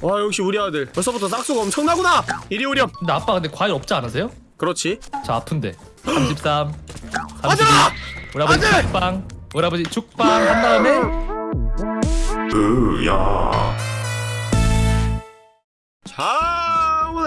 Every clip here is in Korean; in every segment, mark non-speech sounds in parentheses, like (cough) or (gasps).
와 역시 우리 아들. 벌써부터 싹수가 엄청나구나. 이리 오렴. 근데 아빠 근데 과일 없지 않으세요? 그렇지. 저 아픈데. 33 아들! 32 우리 아버지 아들! 죽빵 우리 아버지 죽빵 한 다음에. 자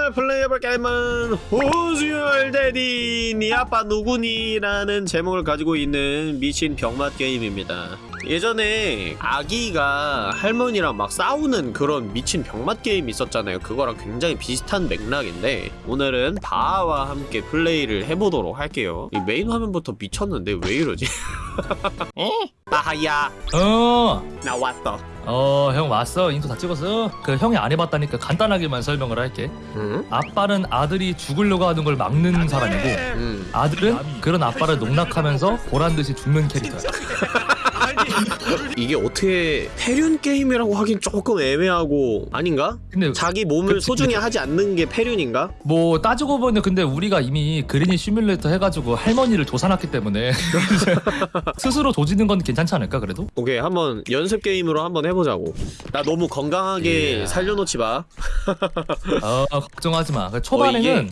오늘 플레이해볼 게임은 호주얼 데디 니 아빠 누구니?라는 제목을 가지고 있는 미친 병맛 게임입니다 예전에 아기가 할머니랑 막 싸우는 그런 미친 병맛 게임 있었잖아요 그거랑 굉장히 비슷한 맥락인데 오늘은 바아와 함께 플레이를 해보도록 할게요 이 메인 화면부터 미쳤는데 왜 이러지? (laughs) 에? 바하야 어나 왔어 어, 형 왔어. 인도 다 찍었어. 그 형이 안 해봤다니까 간단하게만 설명을 할게. 응? 아빠는 아들이 죽으려고 하는 걸 막는 사람이고 응 아들은 그런 아빠를 농락하면서 보란 듯이 죽는 캐릭터야. (laughs) 이게 어떻게 패륜 게임이라고 하긴 조금 애매하고 아닌가? 근데 자기 몸을 그치, 소중히 그치. 하지 않는 게 패륜인가? 뭐 따지고 보면 근데 우리가 이미 그린이 시뮬레이터 해가지고 할머니를 조사놨기 때문에 (laughs) 스스로 조지는 건 괜찮지 않을까 그래도? 오케이 한번 연습 게임으로 한번 해보자고 나 너무 건강하게 예. 살려놓지 마 (laughs) 어 걱정하지 마. 그 초반에는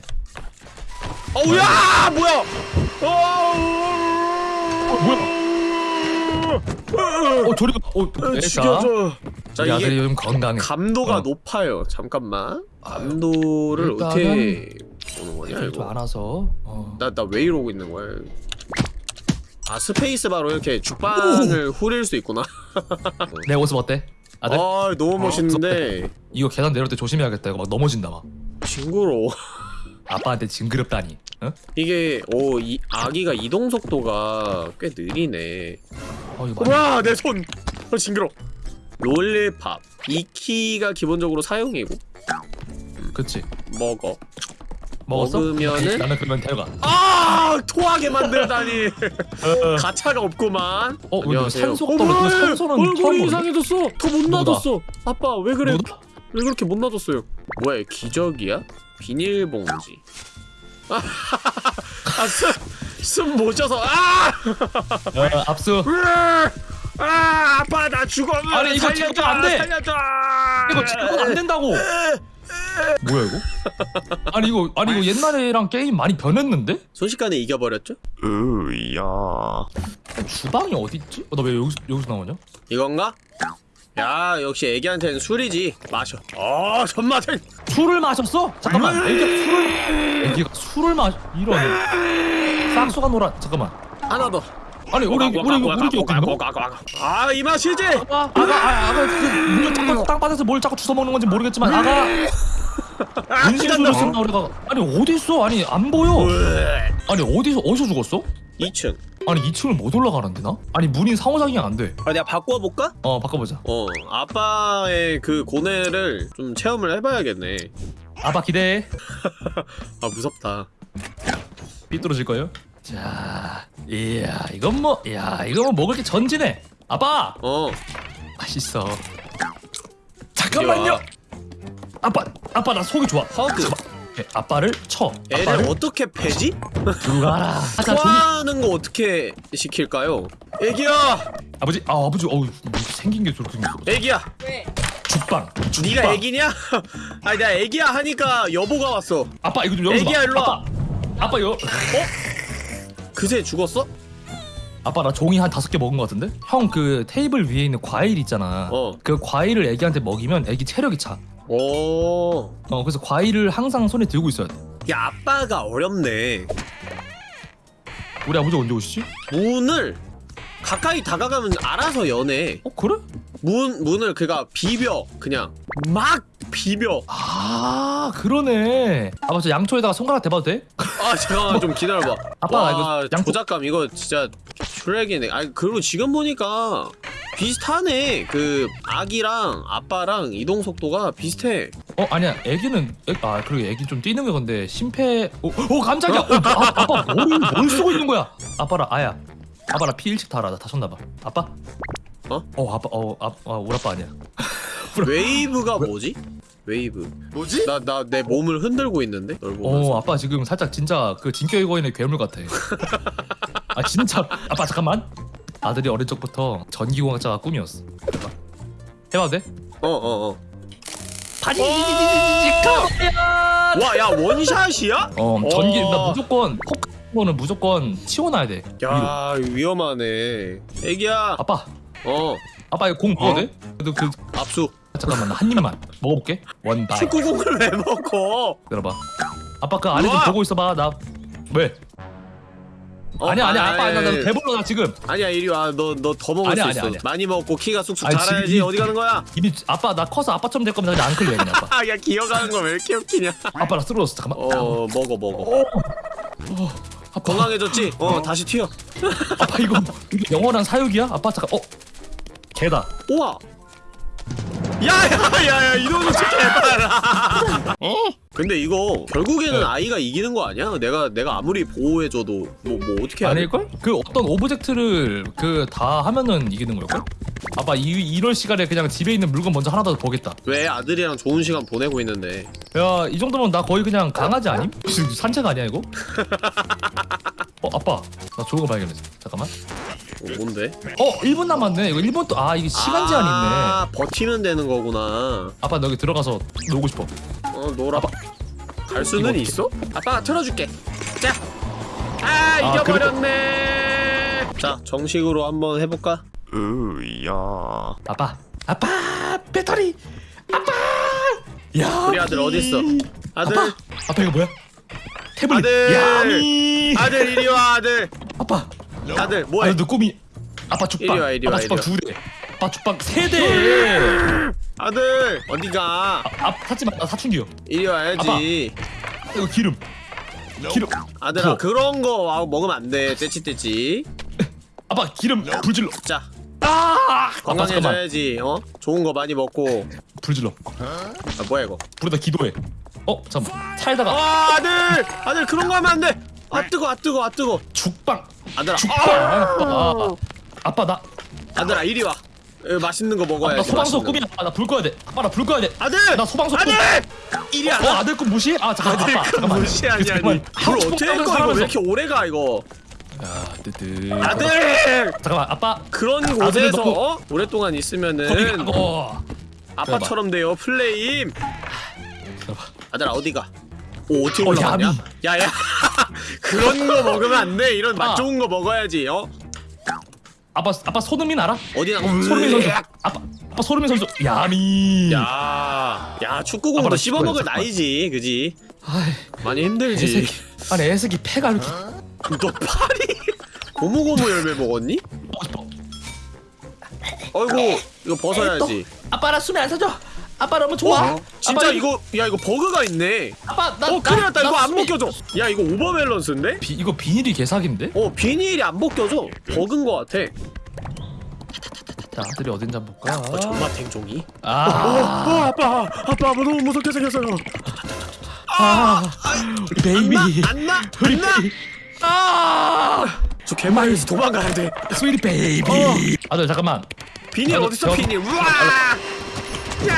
어우야 뭐야 어, 뭐야? 어 저리 가. 어 어, 됐다. 죽여줘 자 우리 아들이 이게 요즘 건강해. 감도가 어. 높아요 잠깐만 감도를 일단은 어떻게 보는 거냐 좀 이거 알아서. 어. 나 나 왜 이러고 있는 거야 아 스페이스 바로 이렇게 죽방을 후릴 수 있구나 (laughs) 내 모습 어때? 아들 아 너무 멋있는데 이거 계단 내려올 때 조심해야겠다. 이거 막 넘어진다 막. 징그러워 아빠한테 징그럽다니. 어? 이게 오 이 아기가 이동 속도가 꽤 느리네 어 이거 많이- 와내 손! 어 징그러 롤팝 이 키가 기본적으로 사용이고 그치. 먹어 먹었어? 먹으면은- 나는 그러면 데려가. 아 토하게 만들다니 (laughs) 가차가 없구만 어, 안녕하세요 산소 어, 산소는 얼굴이? 이상해졌어 더 못? 놔뒀어 아빠 왜 그래 누구다? 왜 그렇게 못 놔뒀어요 뭐야 기적이야? 비닐봉지 아 숨숨 못 쉬어서 아! 어, 압수. 아 아빠 나 죽어 아니, 이거 살려줘 지금 안 돼. 살려줘 이거 지금은 안 된다고. 뭐야 이거? 아니 이거 아니 이거 옛날에랑 게임 많이 변했는데? 순식간에 이겨버렸죠? 으야 주방이 어디 있지? 어, 나왜 여기서 여기서 나오냐? 이건가? 야 역시 애기한테는 술이지 마셔 어 손맛을 술을 마셨어? 잠깐만. 애기가 술을 애기가 술을 마 이런 싹수가 놀아. 잠깐만. 하나 더 아니 우리 우리 애기 우리 있는 거? 아이 맛이지 아가 아가 아, 아가 그 자꾸 땅바닥에서 뭘 자꾸 주워 먹는 건지 모르겠지만 아가 은신 소리 쓴다 우리가 아니 어디 있어? 아니 안 보여. 아니 어디서 어디서 죽었어? 2층 아니 2층을 못 올라가는데 나? 아니 문이 상호작용이 안 돼. 아 내가 바꿔볼까? 어 바꿔보자. 어 아빠의 그 고뇌를 좀 체험을 해봐야겠네 아빠 기대해. (laughs) 아 무섭다 삐뚤어질 거예요? 자, 이야 이건 뭐, 야 이거 뭐 먹을 게 전지네. 아빠 어 맛있어. 잠깐만요. 아빠, 아빠 나 속이 좋아. 허그 아빠를 쳐. 애를 아빠를 어떻게 패지? 들어가라. 아, 자. 토하는 거 어떻게 시킬까요? 애기야 아버지, 아 아버지, 어우 뭐 생긴 게 저렇게 생겼어. 애기야 왜? 죽방. 죽방. 네가 애기냐? (laughs) 아니 내가 애기야 하니까 여보가 왔어 아빠 이거 좀 열어봐. 애기야, 일로 와. 아빠, 아빠 여. 그새 죽었어? 아빠 나 종이 한 다섯 개 먹은 것 같은데? 형 그 테이블 위에 있는 과일 있잖아. 어. 그 과일을 애기한테 먹이면 애기 체력이 차. 오. 어 그래서 과일을 항상 손에 들고 있어야 돼. 야 아빠가 어렵네 우리 아버지 언제 오시지? 문을 가까이 다가가면 알아서 여네 어 그래? 문, 문을 그가 비벼 그냥 막 비벼 아 그러네. 아빠 저 양초에다가 손가락 대봐도 돼? 아 잠깐만 (laughs) 좀 기다려봐 아빠, 와, 이거 양쪽- 조작감 이거 진짜 트랙이네 아니 그리고 지금 보니까 비슷하네 그 아기랑 아빠랑 이동 속도가 비슷해 어 아니야. 애기는 애, 아 그리고 애기 좀 뛰는 게 근데 심폐. 오, 오 깜짝이야. 어, 아, 아빠 뭘, 뭘 쓰고 있는 거야? 아빠라 아야. 아빠라 피 일찍 달아. 나 다쳤나 봐. 아빠? 어? 어 아빠 어 아, 아 우리 아빠 아니야. (laughs) 웨이브가 뭐지? 웨이브 뭐지? 나 나 내 몸을 흔들고 있는데 널 보면서 어 아빠 지금 살짝 진짜 그 진격의 거인의 괴물 같아. (laughs) 아 진짜 아빠 잠깐만. 아들이 어릴 적부터 전기공학자가 꿈이었어. 해봐. 해봐도 돼? 어어어 바지 어! 가야 와야 원샷이야? 어 전기 어. 나 무조건 포크는 무조건 치워놔야 돼 위로 야 위험하네 애기야 아빠 어 아빠 이거 공 어? 돼? 그래도 그 압수 잠깐만 나 한 입만 먹어볼게. one bite 축구공을 왜 먹어? 들어봐. 아빠 그 안에 좀 우와! 보고 있어봐 나. 왜? 어, 아니야 아니야 아빠 아니, 나, 나 배불러 나 지금. 아니야 이리 와너 너 더 먹을 아니야, 수 아니야, 있어. 아니야. 많이 먹고 키가 쑥쑥 아니, 자라야지. 지금 이- 어디 가는 거야? 이미 아빠 나 커서 아빠처럼 될 거면 그냥 안 클리어 그냥 아빠. (laughs) 아야 기어가는 거 왜 이렇게 웃기냐. 아빠 나 쓰러졌어. 잠깐만. 어 먹어 먹어. 아빠, 건강해졌지? 어 다시 튀어. 아빠 이거 이거 영원한 사육이야? 아빠 잠깐 어. 개다. 우와 야야야야 이놈의 새끼 해봐라 (laughs) 근데 이거 결국에는 네. 아이가 이기는 거 아니야? 내가 내가 아무리 보호해줘도 뭐 뭐 어떻게 해야 돼? 아닐걸? 그 어떤 object를 그 다 하면은 이기는 걸걸? 아빠 이, 이럴 시간에 그냥 집에 있는 물건 먼저 하나 더 보겠다 왜 아들이랑 좋은 시간 보내고 있는데 야 이 정도면 나 거의 그냥 강아지 아님? 산책 아니야 이거? (laughs) 어 아빠 나 좋은 거 발견했어 잠깐만 어, 뭔데? 어 1분 남았네. 이거 1분 또아 이게 시간 제한이 있네. 아 버티면 되는 거구나. 아빠 너 여기 들어가서 놀고 싶어. 어 놀아. 갈 수는? 있어? 아빠가 틀어줄게. 자 아 아, 이겨버렸네. 자 정식으로 한번 해볼까? 으야. 아빠 아빠 배터리. 아빠. 야 우리 아들 어딨어? 아들 아빠 아빠 이거 뭐야? 태블릿. 아들! 야미. 아들 이리 와 아들. 아빠 아들 뭐해? 아너 꿈이 아빠 죽빵 이리 와, 이리 와, 아빠 죽빵 두대. 아빠 죽빵 세대. 아들 어디가? 아 샀지마 나 사춘기요. 이리 와야지. 이거 기름. 기름. 아들아 부어. 그런 거 와, 먹으면 안돼. 떼치떼치. (laughs) 아빠 기름 불질러. 자. 아! 아빠 건강해져야지 어? 좋은 거 많이 먹고. 불질러. 아 뭐야 이거? 불에다 기도해. 어 잠깐 차에다가. 아 아들! 아들 그런 거 하면 안돼. 아 뜨거 아 뜨거 아 뜨거. 죽빵 아들아. 아, 아 빠. 나. 아들아 이리 와. 에, 맛있는 거 먹어야지 나 소방서 맛있는. 꿈이야 아빠 나불 꺼야 돼. 아빠 나불 꺼야 돼. 아들! 나 소방서 꿈 아들! 이리 와 어 아들 꿈 무시? 아 잠깐 아들 아빠 그 잠깐만. 무시하니 잠깐만. 아니 불 어떻게 거할 거야 이거 사람에서. 왜 이렇게 오래 가 이거? 야 뜨뜨 아들! 잠깐만 아빠. 그런 아들을 곳에서 넣고- 어? 오랫동안 거기 있으면은 가고. 아빠처럼 돼요 플레임. 아들아 어디가? 오 어떻게 어, 올라갔냐? 야미. 야야 그런 거 먹으면 안 돼 이런 맛 아. 좋은 거 먹어야지 어 아빠 아빠 손흥민 알아? 어디 나 손흥민 선수 아빠 아빠 손흥민 선수 야미 야, 야 축구공도 아빠랑 씹어 먹을 축구해, 나이지, 그지? 아이 많이 힘들지. 애새끼 아니 애새끼 폐가 이렇게 너 팔이 고무고무 열매 먹었니? 어이구, 이거 벗어야지. 아빠 나 숨이 안 차죠? 아빠 너무 좋아 어? 진짜 아빠, 이거, 야 이거 버그가 있네. 아빠 나 어, 큰일 났다. 나 이거 안 숨이- 벗겨져. 야, 이거 오버밸런스인데? 비, 이거 비닐이 개사기인데? 어, 비닐이 안 벗겨져. 버그인 것 같아. 자 아들이 어딘지 한번 볼까? 어, 정말 탱종이. 아, 아빠, 아빠, 너무 무섭게 생겼어요. 아, 우리 베이비 안 나, 우리 안 나. 베이비 아저 개마에서 도망가야 돼. 스위리 베이비 어. 아들 잠깐만 비닐 어딨어, 저- 비닐? 우와! 야,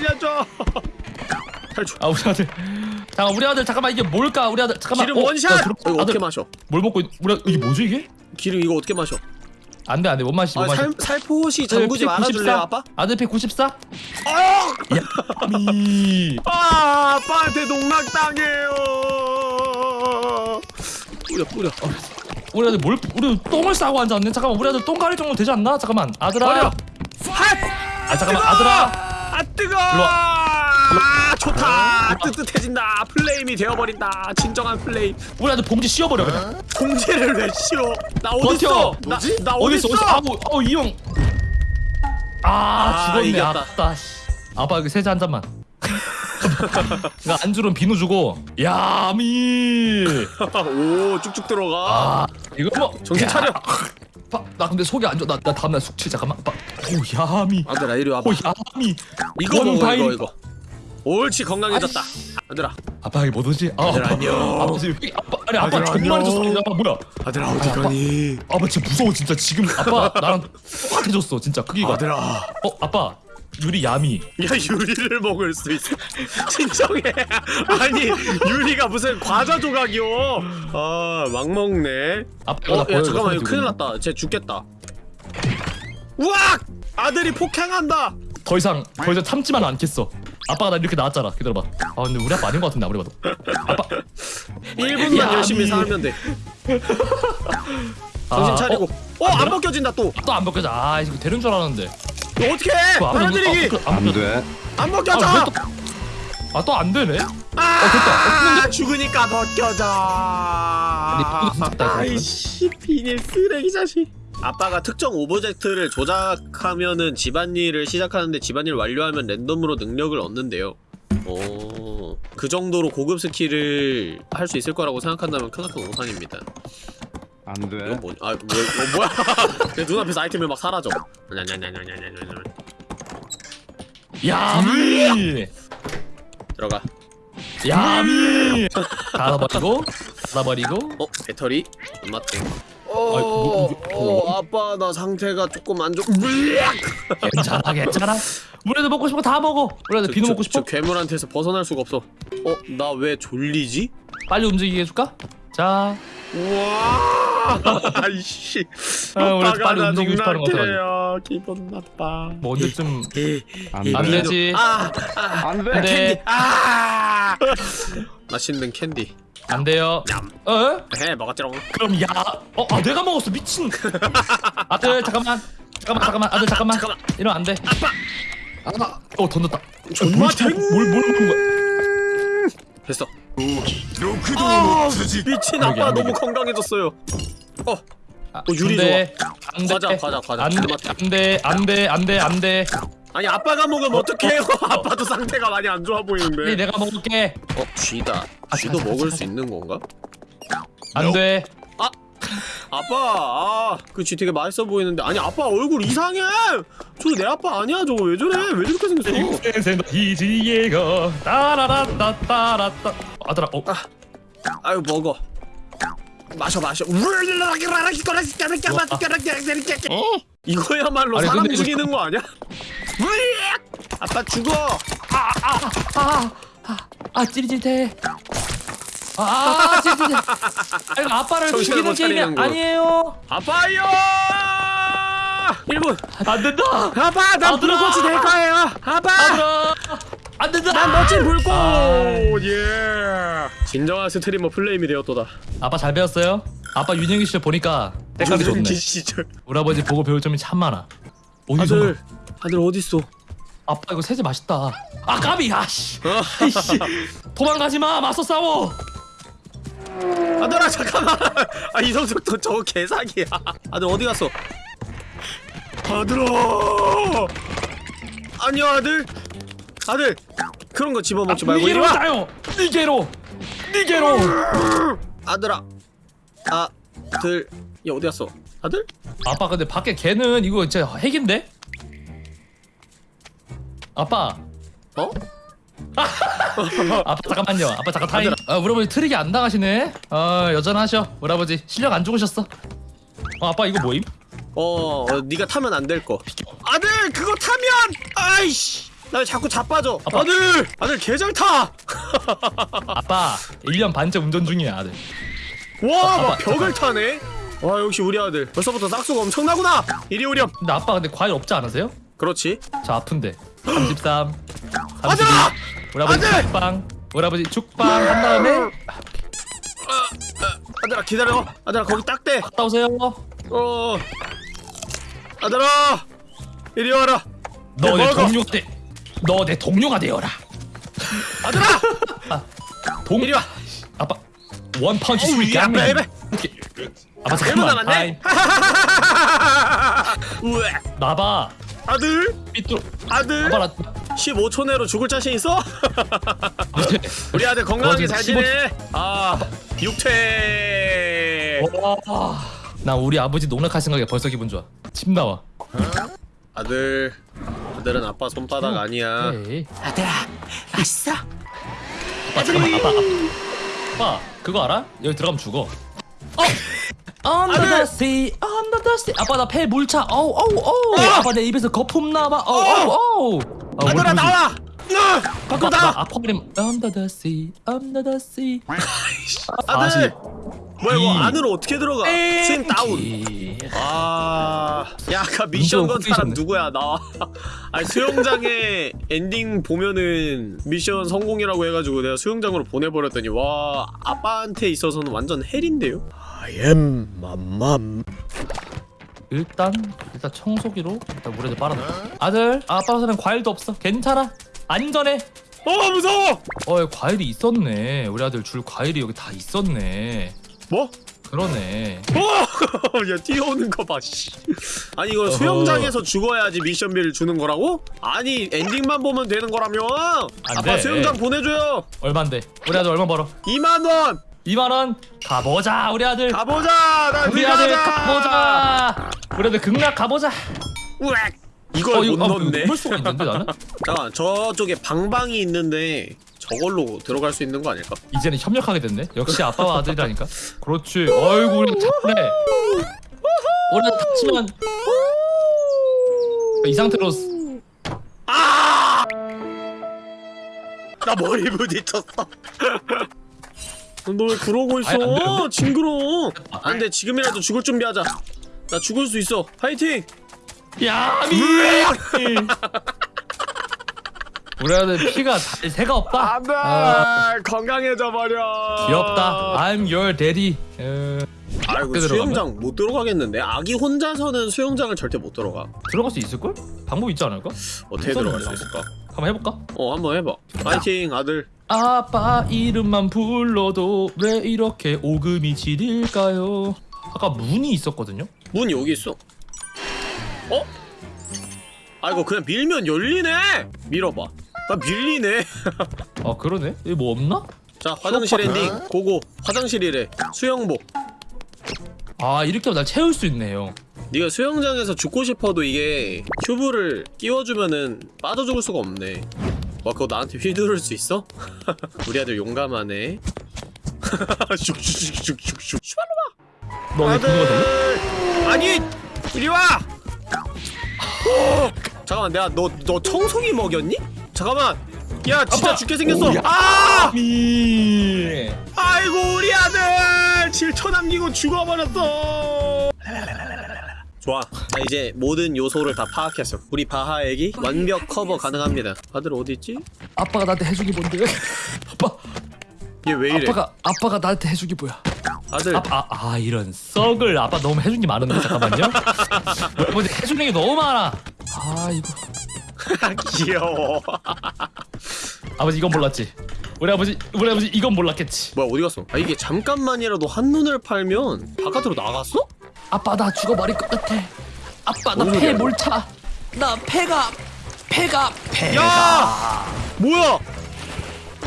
살려줘. 살줘. 아 우리 아들 잠깐 우리 아들 잠깐만 이게 뭘까 우리 아들 잠깐만 기름 어, 원샷. 나 들어- 어, 이거 아들 어떻게 마셔? 뭘 먹고 있... 우리 아들- 이게 뭐지 이게? 기름 이거 어떻게 마셔? 안돼 안돼 못 마시 못 아, 마시 살, 살포시 잠그지 말아줄래요 아빠? 아들 피 94? 어! 야 미 아 아빠한테 농락 당해요 뿌려 뿌려 우리 아들 뭘 우리 똥을 싸고 앉았네 잠깐만 우리 아들 똥 가릴 정도 되지 않나? 잠깐만 아들아 버려 핫! 아 잠깐만 뜨거! 아들아 아 뜨거! 아 좋다. 일로 뜨뜻해진다. 플레임이 되어버린다. 진정한 플레임. 우리 아들 봉지 씌워버려 그냥. 공지를 왜 씌워? 나 어딨어? 버텨. 나, 나 어디 어딨어? 있어? 아우 아우 이형 아, 아, 죽었네. 이겼다. 아따 씨. 아빠 여기 세제 한 잔만. (laughs) 나 안주는 비누 주고. 야미. (laughs) 오 쭉쭉 들어가. 아 이거 뭐. 정신 야. 차려 아빠 나 근데 속이 안 좋아. 나, 나 다음날 숙취 잠깐만. 아빠 오 야미. 아들아 이리 와봐. 오 야미. 이거 먹어 이거. 이거. 옳지 건강해졌다. 아들아. 아빠 이게 뭐지? 아, 아들 아빠, 안녕. 아빠 지금 회- 아빠. 아니 아빠 아들 정말. 졌어 아빠 뭐야? 아들아 어디 가니? 아빠 진짜 무서워 진짜. 지금 아빠 나랑 똑같아졌어 진짜. 크기가. 아들아. 어 아빠 유리 야미 야 유리를 먹을 수 있어 진정해 아니 유리가 무슨 과자 조각이요 아막 먹네 아빠 이거 나어야 잠깐만 이거 큰일 났다 쟤 죽겠다 우악 아들이 폭행한다 더 이상 더 이상 참지만 않겠어. 아빠가 나 이렇게 낳았잖아. 기다려봐. 아 근데 우리 아빠 아닌 것 같은데 아무리 봐도. 아빠. 1분만 야, 열심히 미- 살면 돼 정신 아, 차리고 어? 어안안 되나? 벗겨진다 또 또 안 벗겨져. 아 이거 되는 줄 알았는데. 어떻게 해 빨아들이기. 벗겨- 안 안 벗겨. 돼. 안 벗겨져. 아, 왜 또- 아 또 안 되네. 아 죽으니까 벗겨져. 아이씨 비닐 쓰레기 자식. 아빠가 특정 object를 조작하면은 집안일을 시작하는데 집안일 완료하면 랜덤으로 능력을 얻는데요. 오, 그 정도로 고급 스킬을 할 수 있을 거라고 생각한다면 크나큰 오산입니다 안 이건 돼. 뭐냐 아 뭐, 어, 뭐야 (laughs) 내 눈앞에서 아이템이 막 사라져. 야미. 들어가 야미. 닫아버리고 닫아버리고. 어? 배터리? 안 맞대 어, 뭐, 어, 아빠 나 상태가 조금 안 좋. 괜찮아 괜찮아. 우리도 먹고 거다 먹어. 우리도 비누 먹고 싶어? 저 괴물한테서 벗어날 수가 없어. 어, 나 왜 졸리지? 빨리 움직이게 해줄까? 자, 우와! 아이씨. 아, 우리 아빠가 빨리 나 움직이고 싶어 하는 것. 농락해요. 기분 나빠. 뭐 언제쯤 안. 되지. 아, 아, 안안 돼. 돼. 아. 맛있는 캔디. 안 돼요. 얌. 어? 해 먹었지롱. 그럼 야, 어, 아 내가 먹었어 미친. 아들 잠깐만, 잠깐만, 잠깐만, 아들 잠깐만. 잠깐만. 이러면 안 돼. 아빠. 어 던졌다. 존나 뭘 뭘 먹는 거야? 됐어. 아, 미친 아빠 안 너무. 건강해졌어요. 어, 아, 어, 유리 안 돼. 안 돼. 과자, 과자, 과자. 안 돼, 맞다. 안 돼, 안 돼, 안 돼, 안 돼. 아니 아빠가 먹으면 어 떡해요? (laughs) (laughs) 아빠도 상태가 많이 안 좋아 보이는데. 내가 먹을게. 어, 쥐다. 아, 쥐도 가자, 먹을 수 있는 건가? 안 돼. 아 빠, 아, 그쥐 되게 맛있어 보이는데. 아니, 아빠 얼굴 이상해! 저거 내 아빠 아니야, 저거 왜 저래? 왜 저렇게 생겼어? 생생 이지예가 따라라따 따라따. 아들아, 어, 아유, 먹어. 마셔, 마셔. 이거야말로 아니, 사람 죽이는 거 아니야? 아빠 죽어! 아, 아, 아. 아, 아, 찌릿찌릿해. 아, 이거 아빠를 정신을 죽이는 못 게임이 차리는 거. 아니에요. 아빠요! 1분! 안 된다. 아빠, 난 아들아! 불꽃이 될 거예요! 아빠! 아들아, 안 된다. 난 멋진 불꽃! 아. 예! 진정한 스트리머 플레임이 되었도다. 아빠 잘 배웠어요? 아빠 윤영이 시절 보니까 때깔이 좋네. 시절. 우리 아버지 보고 배울 점이 참 많아. 어디서? 아들, 아들 어딨어? 아빠 이거 세제 맛있다. 아 까비, 아씨. 어? 도망가지 마, 맞서 싸워. 아들아 잠깐만. 아 이성적 도 저거 개사기야. 아들 어디 갔어? 아들아! 아니요 아들. 아들 그런 거 집어먹지 말고 이리 와. 따요. 니게로, 니게로. 아들아 아들 얘 어디 갔어? 아들? 아빠 근데 밖에 개는 이거 진짜 핵인데? 아빠. 어 아빠 잠깐만요. 아빠 잠깐 타임. 아, 우리 아버지 트릭이 안 당하시네. 아 여전하셔. 우리 아버지 실력 안 죽으셨어. 어, 아빠 이거 뭐임? 어, 어 네가 타면 안 될 거 아들 그거 타면 아이씨 나 왜 자꾸 자빠져 아빠. 아들 아들 개잘 타와 (laughs) 아빠 1년 반째 운전 중이야 아들. 막 아빠, 벽을 타네 와 역시 우리 아들 벌써부터 싹수가 엄청나구나 이리 오렴 근데 아빠 근데 과일 없지 않으세요? 그렇지 저 아픈데. 33. 32. 아들아! 우리 아버지 아들! 죽빵. 아버지 죽빵 한 다음에 아들아 기다려 아들아 거기 딱대 갔다 오세요. 어 아들아 이리 와라 너 내. 동료가 돼. 너 내 동료가 되어라. 아들아 동 이리 와 아빠 one punch sweet baby. 아빠 1분 잠깐만. (laughs) 나봐. 아들 삐뚤. 아들 아빠 나. 15초 내로 죽을 자신 있어? 네. (laughs) 우리 아들 건강하게 그잘 지내 아 육퇴 와. 나 우리 아버지 농락할 생각에 벌써 기분 좋아. 침 나와. 아들 아들은 아빠 손바닥 아니야 에이. 아들아 왔어 아빠 잠깐만. 아빠. 아빠. 아빠 그거 알아? 여기 들어가면 죽어. 어. Sea, under the sea. 아빠 나 폐 물차. 어우 어우 어우. 어! 아빠 내 입에서 거품 나와. 어우 어우 어우. 아, 우리 아들아. 나와 나 밖으로 나와 under the sea. 아들. 뭐야 이거 이. 안으로 어떻게 들어가 swing down 에이. 아, 야 아까 미션 건 사람. 누구야 나? (laughs) 아니 수영장에 엔딩 보면은 미션 성공이라고 해가지고 내가 수영장으로 보내버렸더니 와 아빠한테 있어서는 완전 헬인데요. I am 맘맘. 일단 일단 청소기로 일단 물에 좀 빨아넣어 아들 아빠한테는 과일도 없어 괜찮아 안전해 어 무서워. 어 과일이 있었네 우리 아들 줄 과일이 여기 다 있었네 뭐? 그러네 어, (laughs) 야 뛰어오는 거 봐. 씨. 아니 이거. 수영장에서 죽어야지 미션비를 주는 거라고? 아니 엔딩만 보면 되는 거라며. 안 아빠 돼. 수영장 보내줘요. 얼만데 우리 아들 얼마 벌어 2만 원. 2만원 가보자 우리 아들 가보자. 나 우리 아들 가보자 우리 아들 극락 가보자 우엑. 이걸 못 아, 넣네. 넣을 수가 있는데 나는? 잠깐 저쪽에 방방이 있는데 저걸로 들어갈 수 있는 거 아닐까? 이제는 협력하게 됐네 역시 아빠와 아들이라니까 그렇지 어이구 우리 잘해 우리 아들 다치면 이 상태로 나 머리 부딪혔어. (laughs) 너 왜 그러고 아니, 안 있어? 되는데? 징그러워. 안돼 지금이라도 죽을 준비하자. 나 죽을 수 있어. 파이팅. 야 미 (laughs) 우리 아들 피가 달 새가 없다 안돼 아, 건강해져 버려. 귀엽다 I'm your daddy 어, 아이고 수영장 못 들어가겠는데 아기 혼자서는 수영장을 절대 못 들어가. 들어갈 수 있을걸? 방법 있지 않을까? 어떻게 들어갈 수. 있을까? 한번 해볼까? 어 한번 해봐. 파이팅 아들. 아빠 이름만 불러도 왜 이렇게 오금이 지릴까요? 아까 문이 있었거든요? 문 여기 있어. 어? 아이고 그냥 밀면 열리네. 밀어봐. 나 밀리네. (laughs) 아 그러네? 여기 뭐 없나? 자 화장실 엔딩 고고. 화장실이래. 수영복. 아 이렇게 하면 날 채울 수 있네요 네가 수영장에서 죽고 싶어도 이게 큐브를 끼워주면은 빠져 죽을 수가 없네. 와 그거 나한테 휘두를 수 있어? (laughs) 우리 아들 용감하네. 슉슉슉슉슉슉. 너왜 그거가 될래? 아니 이리 와. 어! (gasps) 잠깐만 내가 너 너 청소기 먹였니? 잠깐만. 야 진짜 아빠! 죽게 생겼어. 오, 야. 아! 미 아이고 우리 아들 7초 남기고 죽어버렸어. 좋아. 자 이제 모든 요소를 다 파악했어. 우리 바하 애기 완벽 커버 가능합니다. 아들 어디 있지? 아빠가 나한테 해주기 뭔데? 아빠 얘 왜 이래? 아빠가 아빠가 나한테 해주기 뭐야? 아들 아빠 아, 아 이런 썩을 아빠 너무 해준 게 많은데 잠깐만요 (laughs) 여러분 해주는 게 너무 많아 아 이거 (laughs) 귀여워. 아버지 이건 몰랐지 우리 아버지 우리 아버지 이건 몰랐겠지 뭐야 어디 갔어? 아 이게 잠깐만이라도 한눈을 팔면 바깥으로 나갔어? 아빠 나 죽어버릴 것 같아 아빠 나폐 이거? 몰차 나 폐가 폐가 폐가 야! 뭐야?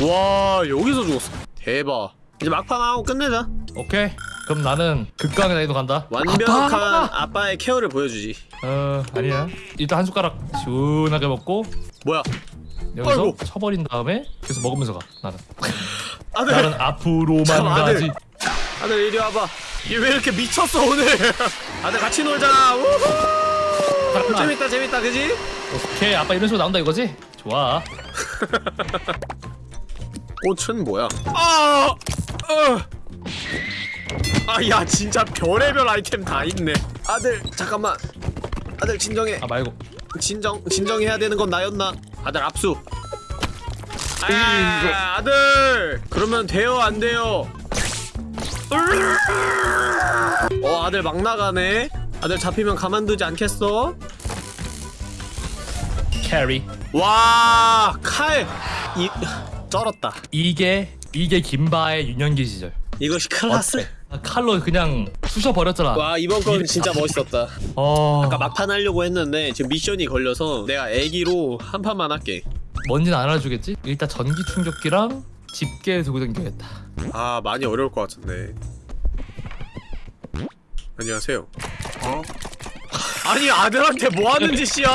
와 여기서 죽었어. 대박. 이제 막판 하고 끝내자. 오케이 그럼 나는 극강의 난이도 간다 완벽한 아빠! 아빠! 의 케어를 보여주지. 어 아니야 일단 한 숟가락 시원하게 먹고 뭐야? 여기서 아이고. 쳐버린 다음에 계속 먹으면서 가 나는 (laughs) 아들, 나는 앞으로만 잠깐만, 아들. 가지 아들 이리 와봐. 얘 왜 이렇게 미쳤어 오늘? (laughs) 아들 같이 놀자. 우후! 재밌다 재밌다 그지? 오케이 아빠 이런 식으로 나온다 이거지? 좋아 (laughs) 꽃은 뭐야? 아! 어! 아야 진짜 별의별 아이템 다 있네. 아들 잠깐만. 아들 진정해. 아 말고 진정 진정해야 되는 건 나였나? 아들 압수. 아, 아들 그러면 돼요 안 돼요? 어 아들 막 나가네. 아들 잡히면 가만두지 않겠어? 캐리 와 칼. 이 쩔었다. 이게 이게 김바의 유년기 시절 이것이 클라스. 아, 칼로 그냥 쑤셔 버렸잖아 와 이번 건 진짜 멋있었다. 어 아까 막판 하려고 했는데 지금 미션이 걸려서 내가 애기로 한 판만 할게. 뭔지는 안 알아주겠지? 일단 전기 충격기랑 집게 들고 다녀야겠다 아 많이 어려울 것 같은데. 안녕하세요. 아니 아들한테 뭐 하는 짓이야?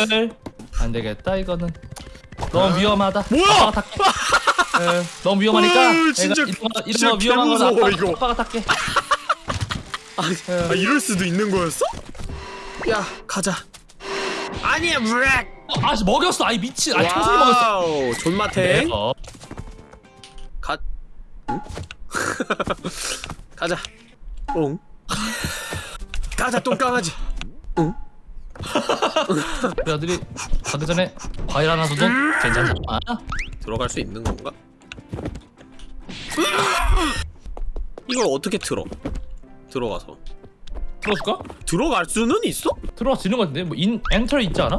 아들 안 되겠다 이거는 너무 위험하다 뭐야? 아빠가 탈게 에, 너무 위험하니까 어우, 진짜- 이런 거, 위험한 거 개무서워, 아빠, 이거. 아빠가 탈게 아 이럴 수도 있는 거였어? 야 가자. 아니야 브렉. 어, 아씨 먹였어 아이 미친 아이 청소기 먹였어 와우 존맛해. 어, 가. 응? (laughs) 가자. 응. 가자 똥강아지 우리 아들이 가기 전에 과일 하나 줘도 괜찮잖아 들어갈 수 있는 건가? (laughs) 이걸 어떻게 틀어? 들어가서 들어줄까? 들어갈 수는 있어? 들어가지는 것 같은데 뭐 인 엔터 있지 않아?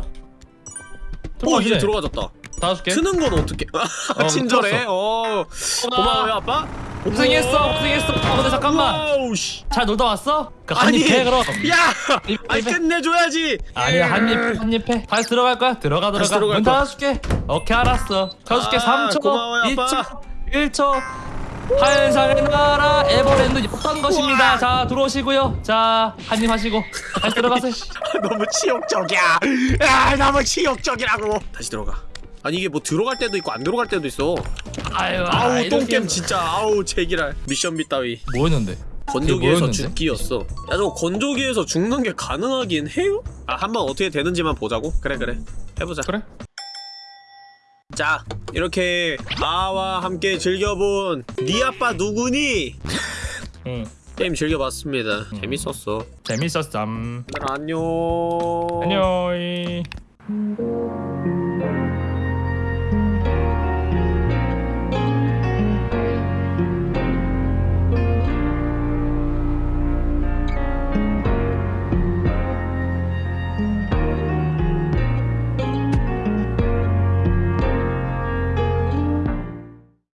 어 이제 들어가졌다 다 줄게 트는 건 어떻게 어, (laughs) 친절해. 어. 고마워요 아빠. 고생했어 고생했어. 어 근데 잠깐만. 와우 씨. 잘 놀다 왔어? 그 아니 한입 해 그럼. 야 입, 아니 입에. 끝내줘야지. 아니야 한입 한입 해. 다시 들어갈 거야? 들어가 들어가. 문. 닫아줄게 오케이 알았어. 켜줄게 아, 3초 고마워요, 아빠. 2초 1초. 환상의 나라 에버랜드 였던 것입니다. 자 들어오시고요. 자 한입 하시고. 다시 들어가세요 (laughs) 너무 치욕적이야. 아 너무 치욕적이라고. 다시 들어가 아니 이게 뭐 들어갈 때도 있고 안 들어갈 때도 있어 아유 아우 이렇게 똥겜 진짜 아우 제기랄 미션 밑 따위 뭐였는데? 건조기에서? 죽기였어 야 저거 건조기에서 죽는 게 가능하긴 해요? 아 한 번 어떻게 되는지만 보자고? 그래 그래 해보자 그래? 자 이렇게 아와 함께 즐겨본 니 아빠 누구니? (laughs) 응 게임 즐겨봤습니다 재밌었어 재밌었어 음. 안녕 안녕